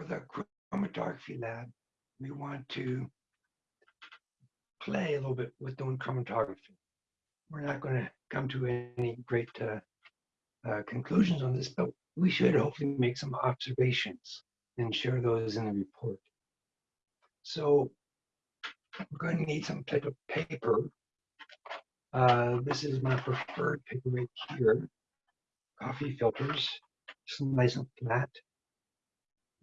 for the chromatography lab, we want to play a little bit with doing chromatography. We're not going to come to any great uh, uh, conclusions on this, but we should hopefully make some observations and share those in the report. So we're going to need some type of paper. Uh, this is my preferred paper right here. Coffee filters, just nice and flat.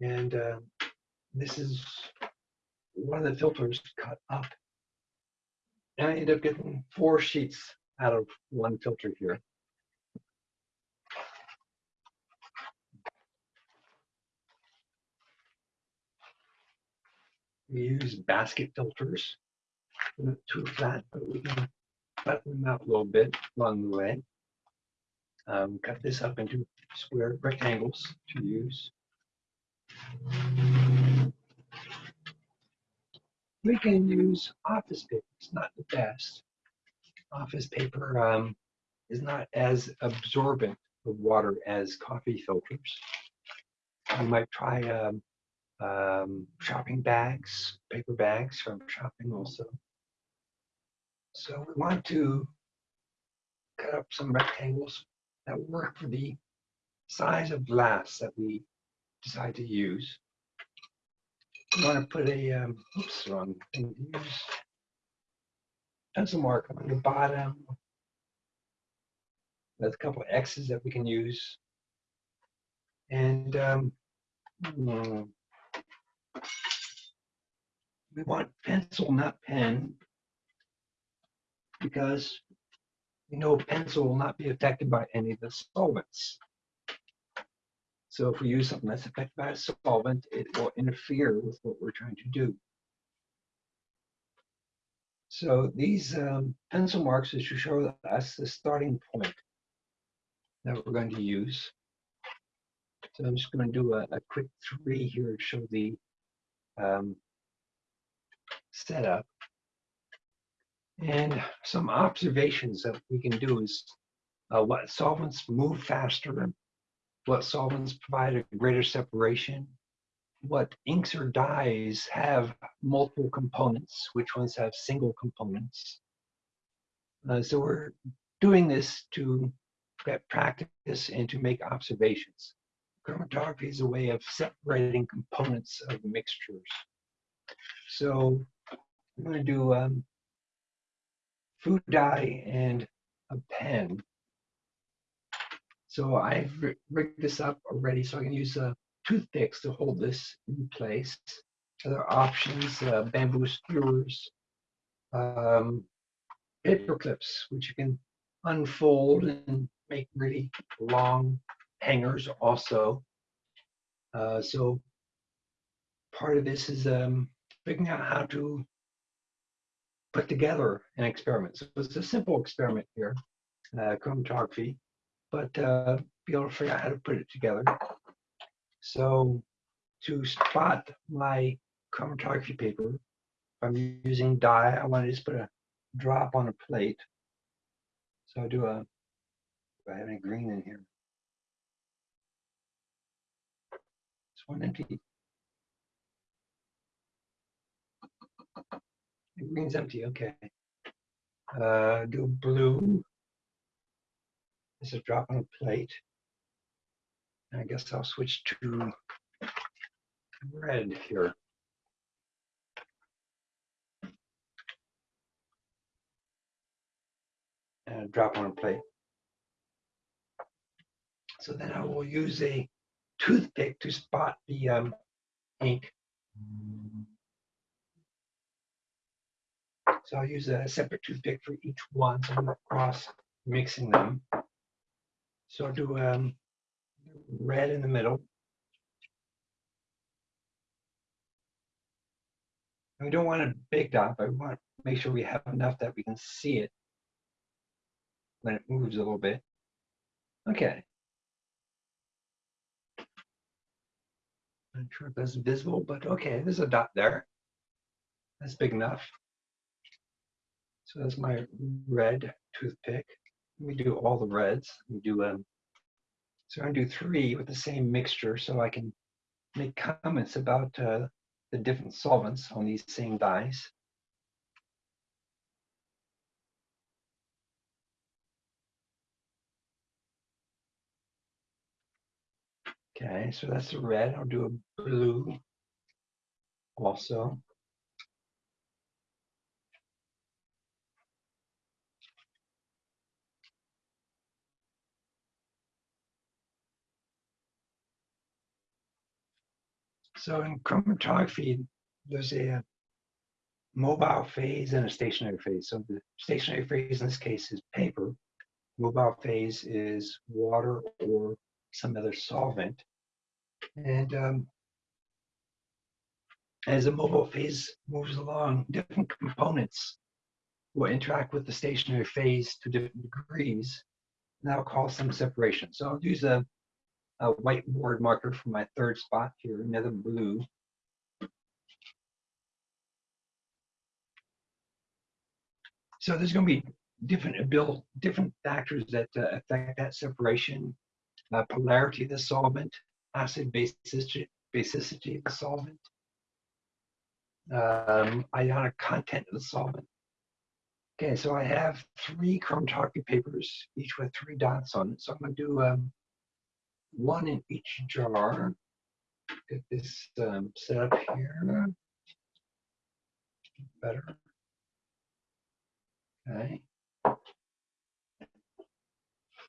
And uh, this is one of the filters cut up. And I end up getting four sheets out of one filter here. We use basket filters. They're Not too flat, but we can flatten them out a little bit along the way. Um, cut this up into square rectangles to use. We can use office paper. It's not the best. Office paper um, is not as absorbent of water as coffee filters. I might try um, um, shopping bags, paper bags from shopping also. So we want to cut up some rectangles that work for the size of glass that we decide to use. We want to put a, um, oops, wrong thing to use. Pencil mark on the bottom. There's a couple of X's that we can use. And um, hmm, we want pencil, not pen, because we know pencil will not be affected by any of the solvents. So if we use something that's affected by a solvent, it will interfere with what we're trying to do. So these um, pencil marks is to show us the starting point that we're going to use. So I'm just going to do a, a quick three here to show the um, setup. And some observations that we can do is uh, what solvents move faster, what solvents provide a greater separation, what inks or dyes have multiple components, which ones have single components. Uh, so we're doing this to get practice and to make observations. Chromatography is a way of separating components of mixtures. So I'm going to do um, food dye and a pen. So I've rigged this up already so I can use uh, toothpicks to hold this in place. Other options, uh, bamboo skewers, um, paper clips, which you can unfold and make really long hangers also. Uh, so part of this is um, figuring out how to put together an experiment. So it's a simple experiment here, uh, chromatography, but uh, be able to figure out how to put it together. So to spot my chromatography paper, I'm using dye, I want to just put a drop on a plate. So I do a, do I have any green in here? It's one empty. The green's empty, okay. Uh, do blue. This is drop on a plate. I guess I'll switch to red here. And drop on a plate. So then I will use a toothpick to spot the um, ink. So I'll use a separate toothpick for each one. So I'm not cross mixing them. So do um, red in the middle. And we don't want a big dot, but we want to make sure we have enough that we can see it when it moves a little bit. Okay. Not sure if that's visible, but okay, there's a dot there. That's big enough. So that's my red toothpick. We do all the reds. We do um, so i'm do three with the same mixture so I can make comments about uh, the different solvents on these same dyes. Okay, so that's the red. I'll do a blue also. So in chromatography, there's a mobile phase and a stationary phase. So the stationary phase in this case is paper. Mobile phase is water or some other solvent. And um, as the mobile phase moves along, different components will interact with the stationary phase to different degrees. And that'll cause some separation. So I'll use a, a whiteboard marker for my third spot here, another blue. So there's going to be different ability, different factors that uh, affect that separation. Uh, polarity of the solvent, acid basicity, basicity of the solvent, um, ionic content of the solvent. Okay, so I have three chromatography papers, each with three dots on it. So I'm going to do um, one in each jar. Get this um, set up here. Better. Okay.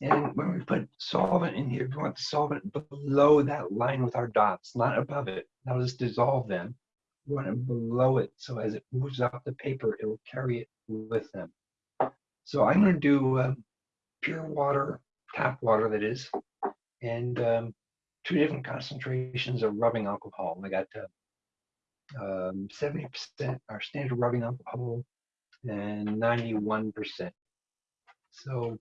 And when we put solvent in here, we want the solvent below that line with our dots, not above it. Now let's dissolve them. We want it below it, so as it moves off the paper, it will carry it with them. So I'm going to do um, pure water, tap water that is, and um, two different concentrations of rubbing alcohol. I got uh, um, 70% our standard rubbing alcohol and 91%. So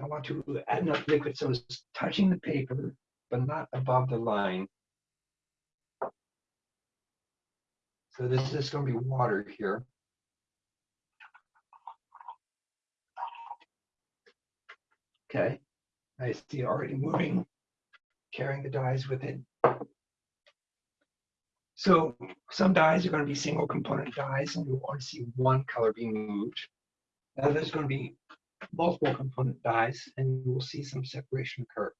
I want to add enough liquid so it's touching the paper, but not above the line. So this is going to be water here. Okay, I see already moving, carrying the dyes with it. So some dyes are going to be single component dyes and you'll only see one color being moved. Now there's going to be multiple component dyes and you will see some separation occur.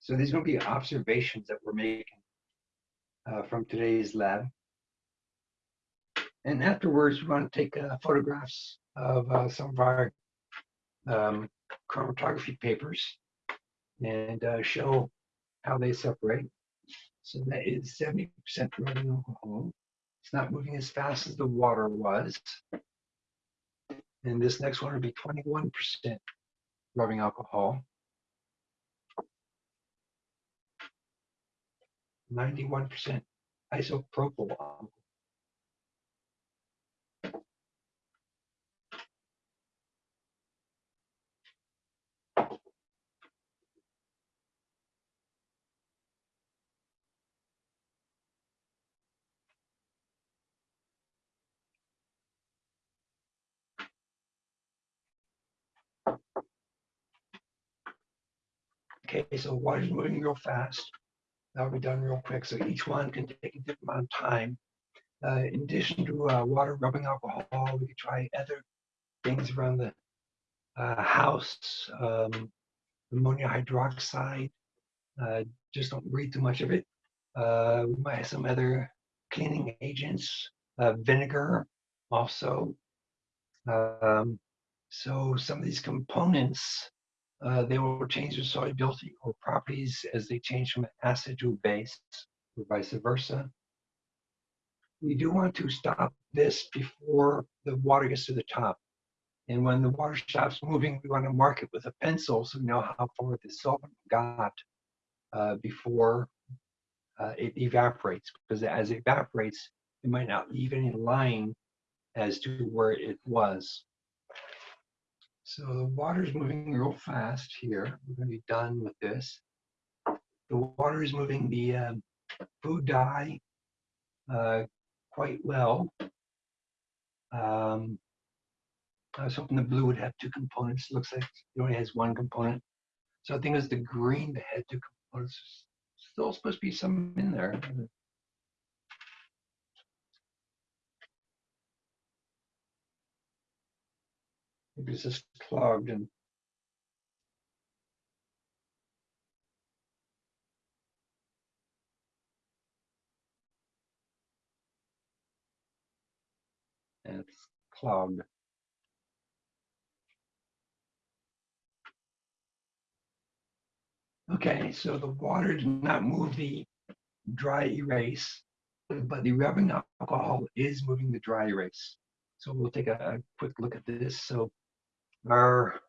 So these are going to be observations that we're making uh, from today's lab. And afterwards, we want to take uh, photographs of uh, some of our um, chromatography papers and uh, show how they separate. So that is 70% rubbing alcohol. It's not moving as fast as the water was. And this next one would be 21% rubbing alcohol. 91% isopropyl alcohol. Okay, so water's moving real fast. That'll be done real quick. So each one can take a different amount of time. Uh, in addition to uh, water rubbing alcohol, we could try other things around the uh, house, um, ammonia hydroxide. Uh, just don't read too much of it. Uh, we might have some other cleaning agents, uh, vinegar also. Um, so some of these components uh, they will change their solubility or properties as they change from acid to base or vice versa. We do want to stop this before the water gets to the top. And when the water stops moving, we want to mark it with a pencil so we know how far the solvent got uh, before uh, it evaporates. Because as it evaporates, it might not leave any line as to where it was. So the water's moving real fast here. We're going to be done with this. The water is moving the uh, food dye uh, quite well. Um, I was hoping the blue would have two components. It looks like it only has one component. So I think it was the green that had two components. still supposed to be some in there. Maybe it's just clogged and and it's clogged. Okay, so the water did not move the dry erase, but the rubbing alcohol is moving the dry erase. So we'll take a, a quick look at this. So our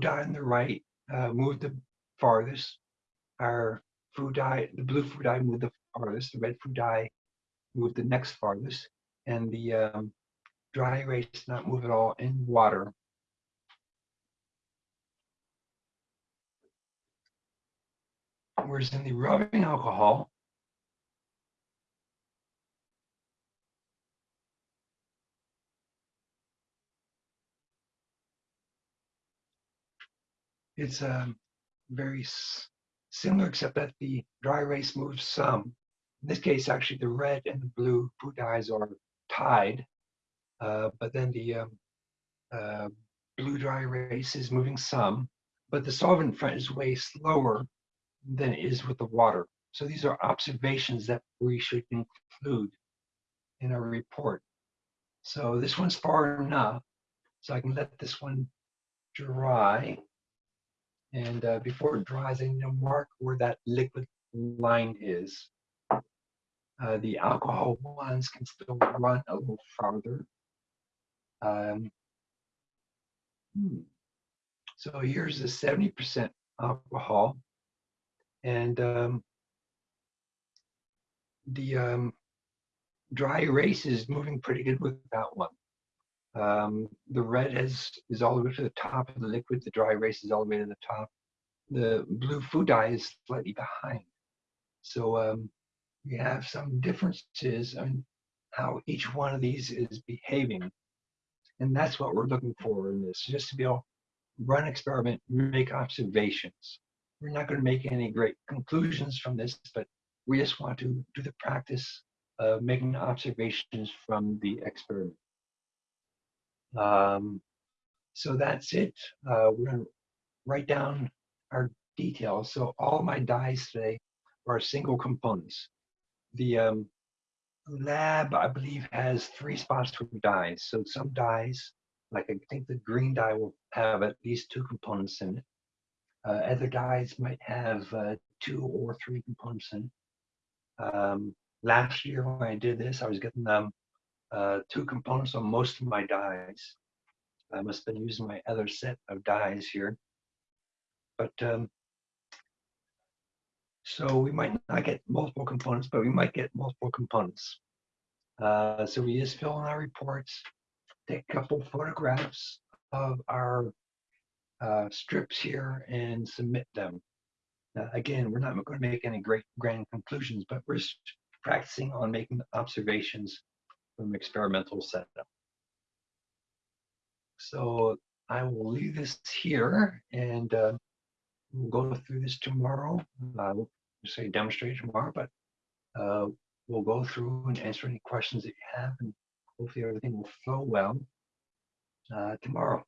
dye on the right uh, moved the farthest. Our food dye, the blue food dye moved the farthest. The red food dye moved the next farthest. And the um, dry erase did not move at all in water. Whereas in the rubbing alcohol, it's um, very similar, except that the dry erase moves some. In this case, actually, the red and the blue food dyes are tied, uh, but then the um, uh, blue dry erase is moving some, but the solvent front is way slower than it is with the water. So these are observations that we should include in our report. So this one's far enough, so I can let this one dry. And uh, before it dries, I need to mark where that liquid line is. Uh, the alcohol ones can still run a little farther. Um, hmm. So here's the 70% alcohol. And um, the um, dry erase is moving pretty good with that one. Um, the red has is all the way to the top of the liquid. The dry erase is all the way to the top. The blue food dye is slightly behind. So um, we have some differences in how each one of these is behaving. And that's what we're looking for in this, just to be able to run experiment, make observations. We're not going to make any great conclusions from this, but we just want to do the practice of making observations from the experiment. Um, so that's it. Uh, we're going to write down our details. So all my dyes today are single components. The um, lab, I believe, has three spots for dyes. So some dyes, like I think the green dye will have at least two components in it. Uh, other dyes might have uh, two or three components in it. Um, last year when I did this, I was getting um, uh, two components on most of my dyes. I must have been using my other set of dyes here. But um, so we might not get multiple components, but we might get multiple components. Uh, so we just fill in our reports, take a couple photographs of our uh, strips here and submit them. Uh, again, we're not going to make any great grand conclusions, but we're practicing on making observations from experimental setup. So I will leave this here and uh, we'll go through this tomorrow. I will say demonstrate tomorrow, but uh, we'll go through and answer any questions that you have and hopefully everything will flow well uh, tomorrow.